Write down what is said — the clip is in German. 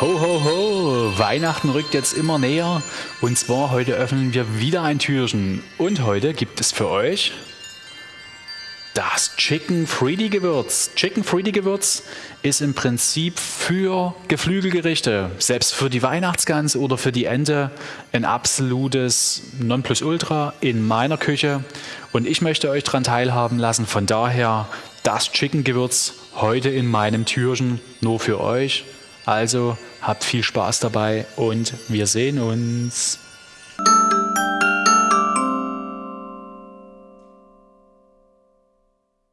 Ho, ho, ho! Weihnachten rückt jetzt immer näher. Und zwar heute öffnen wir wieder ein Türchen. Und heute gibt es für euch das Chicken Friedy Gewürz. Chicken Friedy Gewürz ist im Prinzip für Geflügelgerichte, selbst für die Weihnachtsgans oder für die Ente, ein absolutes Nonplusultra in meiner Küche. Und ich möchte euch daran teilhaben lassen. Von daher das Chicken Gewürz heute in meinem Türchen nur für euch. Also habt viel Spaß dabei und wir sehen uns.